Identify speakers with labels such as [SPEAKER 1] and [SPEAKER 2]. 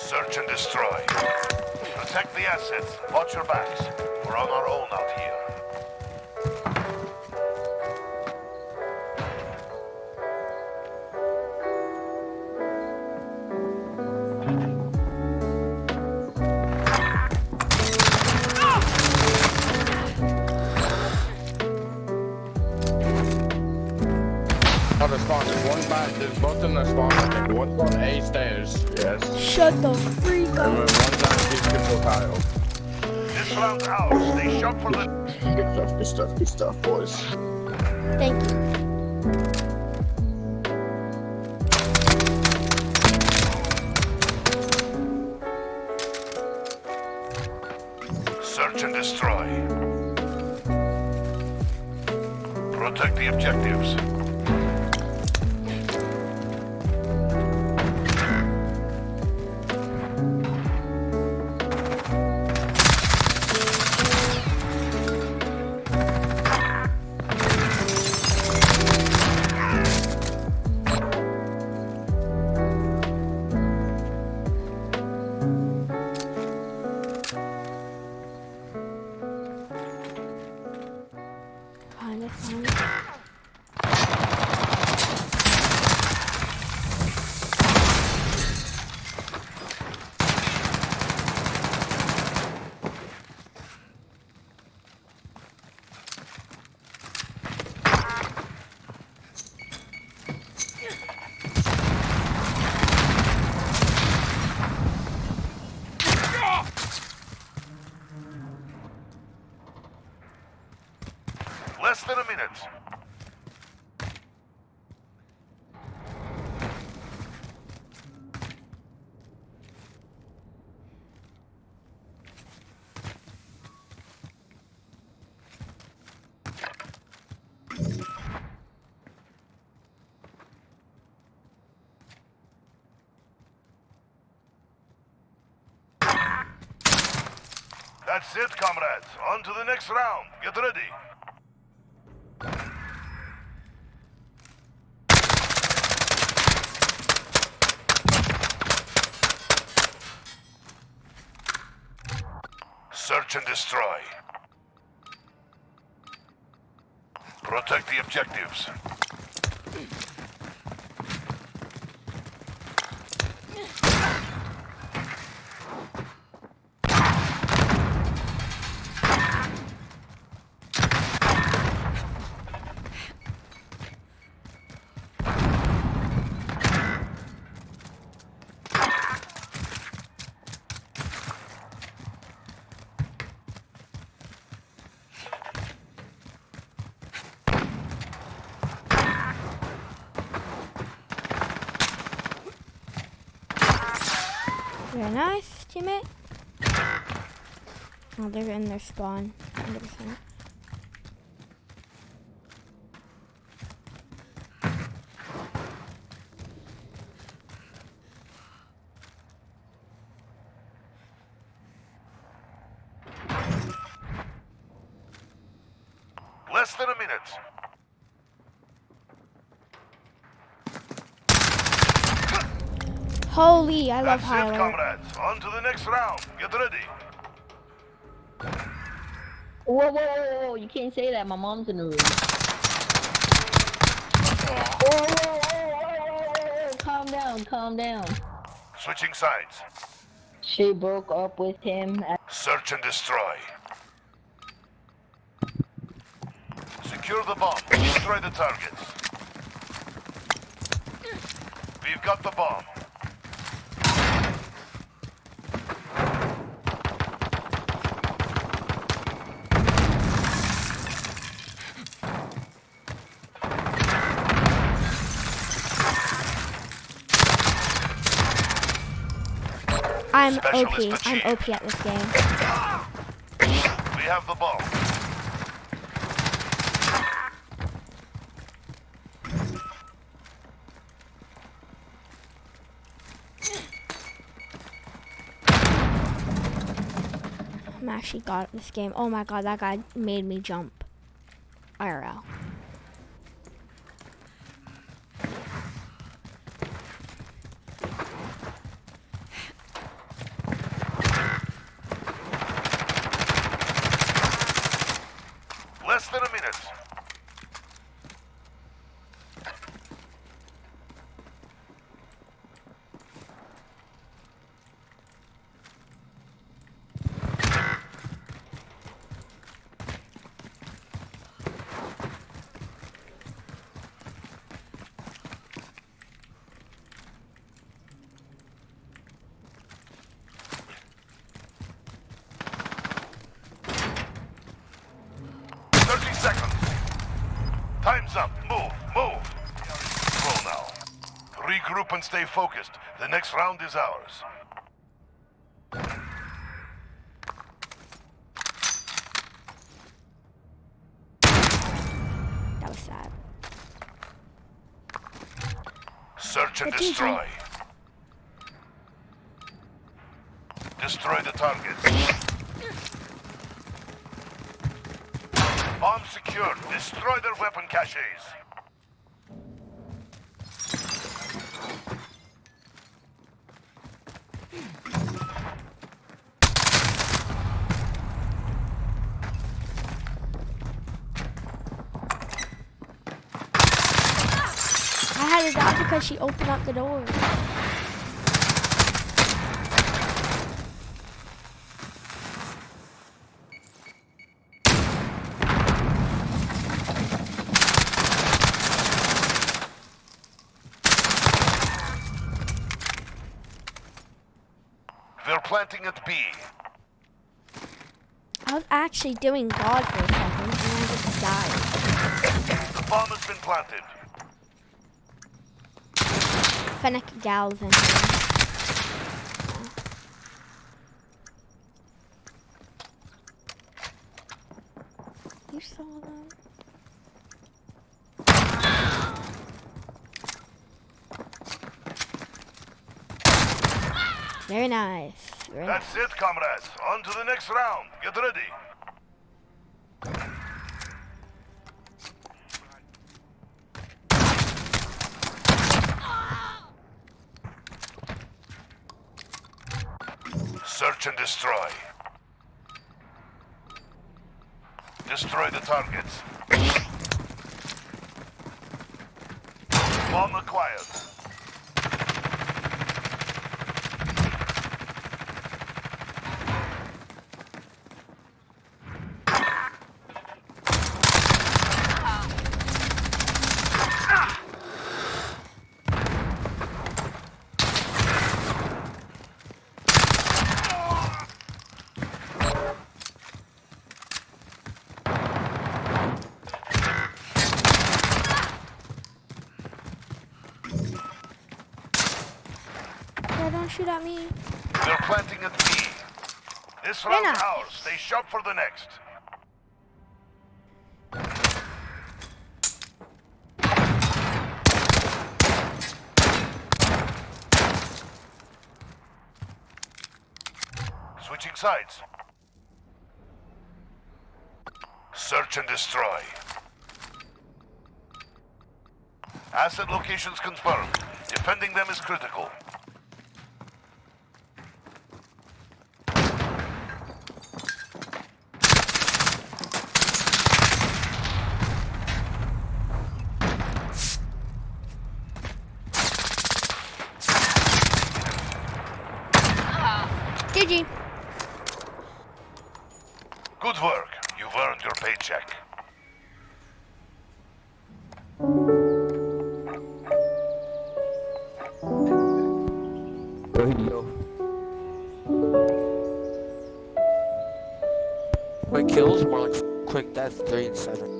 [SPEAKER 1] Search and destroy. Protect the assets. Watch your backs. We're on our own out here.
[SPEAKER 2] The spawn. There's one back. There's both in the spawn. I think one's on A stairs. Yes.
[SPEAKER 3] Shut the freak
[SPEAKER 2] And
[SPEAKER 3] up.
[SPEAKER 2] then one's on Peace Control tile.
[SPEAKER 1] This round's ours. Stay sharp for the...
[SPEAKER 2] Good stuff. Good stuff. Good stuff, boys.
[SPEAKER 3] Thank you.
[SPEAKER 1] Search and destroy. Protect the objectives. Less than a minute. That's it, comrades. On to the next round. Get ready. Search and destroy. Protect the objectives.
[SPEAKER 3] Very nice, teammate. Oh, they're in their spawn. 100%.
[SPEAKER 1] Less than a minute.
[SPEAKER 3] Holy, I love
[SPEAKER 1] That's it, comrades. On to the next round. Get ready.
[SPEAKER 4] Whoa, whoa, whoa, whoa, you can't say that. My mom's in the room. Whoa, whoa, whoa, whoa, whoa, whoa, calm down, calm down.
[SPEAKER 1] Switching sides.
[SPEAKER 4] She broke up with him. At
[SPEAKER 1] Search and destroy. Secure the bomb. Destroy the targets. We've got the bomb.
[SPEAKER 3] I'm OP. I'm. OP at this game.
[SPEAKER 1] We have the bomb.
[SPEAKER 3] I'm actually got at this game. Oh my god, that guy made me jump. IRL.
[SPEAKER 1] less than a minute. Time's up. Move, move. Roll now. Regroup and stay focused. The next round is ours.
[SPEAKER 3] That was sad.
[SPEAKER 1] Search and destroy. Destroy the target. Bomb secured. Destroy their weapon caches.
[SPEAKER 3] I had to die because she opened up the door.
[SPEAKER 1] They're planting at B.
[SPEAKER 3] I was actually doing God for a second and I just died.
[SPEAKER 1] The bomb has been planted.
[SPEAKER 3] Fennec gals in here. You saw them? Very nice. Very.
[SPEAKER 1] That's it, comrades. On to the next round. Get ready. Search and destroy. Destroy the targets. Bomb acquired.
[SPEAKER 3] Me.
[SPEAKER 1] They're planting at B. This round
[SPEAKER 3] not.
[SPEAKER 1] ours. Stay sharp for the next. Switching sides. Search and destroy. Asset locations confirmed. Defending them is critical.
[SPEAKER 3] GG.
[SPEAKER 1] Good work. You've earned your paycheck.
[SPEAKER 5] Radio. My kills more like quick death, three and seven.